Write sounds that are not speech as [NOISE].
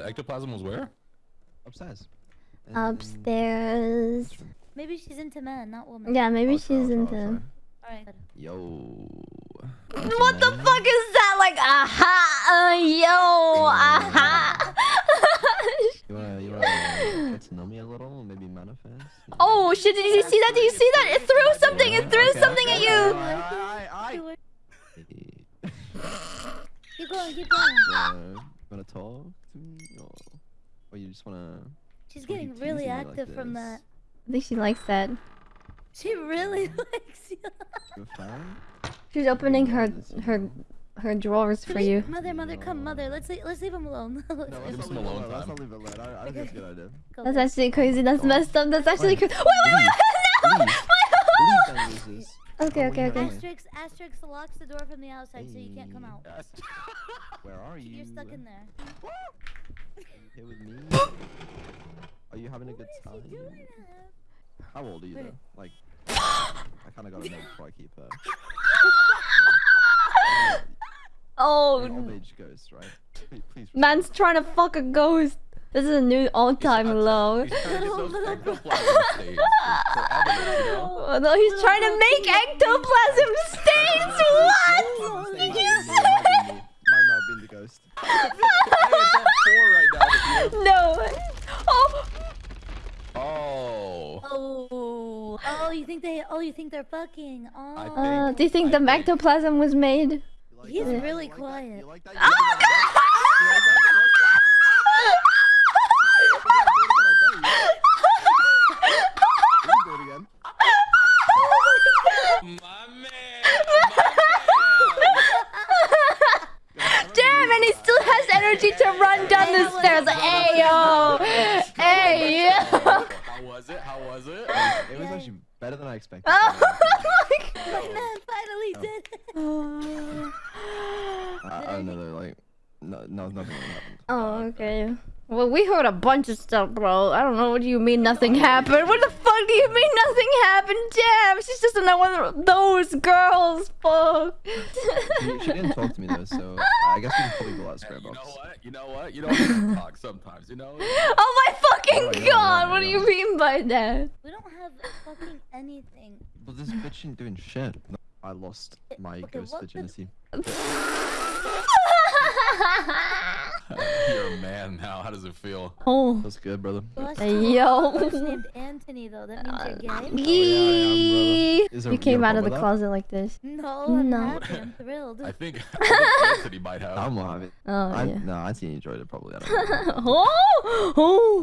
The ectoplasm was where? Upstairs. In- Upstairs. Maybe she's into men, not women. Yeah, maybe I'll try, I'll she's try, into. try. Alright. Yo. What the fuck is that? Like, aha, uh, yo, aha. [LAUGHS] You wanna, you wanna get to know me a little? Maybe manifest? oh shit! Did you see that? Did you see that? It threw something. It threw Okay, something okay, at you. I, I, Do it. I, Keep going, keep [LAUGHS] going. Wanna talk to me? Or, or you just wanna... She's Why are you getting really teasing me like active from that. I think she likes that. She really [LAUGHS] likes you. You a fan? She's opening her her her drawers for you. Mother, mother, come, mother. Let's leave, let's leave him alone. [LAUGHS] No, Let's- let's Give not some leave it alone alone. Let's not leave it alone. I, I think it's a good idea. go, That's actually crazy. That's Oh. messed up. That's actually crazy. Wait, wait, wait, Leave. no! Leave [LAUGHS] then. Okay, okay, what are you okay. doing? Asterisk, asterisk locks the door from the outside so you can't come out. Are you? You're stuck in there. Here with me? [LAUGHS] Are you having a good time? How old are you though? Like, [GASPS] I kind of gotta know before I keep her. [LAUGHS] Oh, An old age ghost, right? [LAUGHS] Please, please man's trying to fuck a ghost. This is a new all-time low. He's trying to get those ectoplasm stains for, for evidence, you know? No, he's trying to make ectoplasm stains. What? Did you say? Might not have been the ghost. Hey, it's at four right now. that you- No. Oh. Oh. Oh, you think they? Oh, you think they're fucking? Oh, I Uh, do you think the I think- ectoplasm was made? Like He's that? Really like quiet. You like? Oh, man. [LAUGHS] Damn, and he still has energy to run down the stairs. Hey yo, hey yo. How was it? How was it? It was actually better than I expected. Oh [LAUGHS] my [LAUGHS] man finally Oh. did it. my I, I know like, no, no, nothing really happened. Oh, okay. Well, we heard a bunch of stuff, bro. I don't know what do you mean nothing happened. What the fuck do you mean nothing happened? Damn, she's just another one of those girls. Fuck. She, she didn't talk to me though, so uh, I guess we can probably go out Hey, spare you know what? You know what? You know what? talk sometimes. You know. [LAUGHS] Oh my fucking Oh, god! yeah, What do you mean by that? We don't have fucking anything. But this bitch ain't doing shit. No, I lost my Okay, ghost what the- virginity. [LAUGHS] [LAUGHS] [LAUGHS] You're a man now. How does it feel? oh. That's good, brother. Hey, yo. ghost named Anthony though. That means you're gay. Uh, oh, yeah, I am, Yee. brother. Is there- You you came got out of the problem with closet like this. No, I'm No. happy. I'm thrilled. [LAUGHS] I think, I think [LAUGHS] Anthony might have. I'm not having. Oh I, yeah. No, I think he enjoyed it probably. I don't know. oh, oh.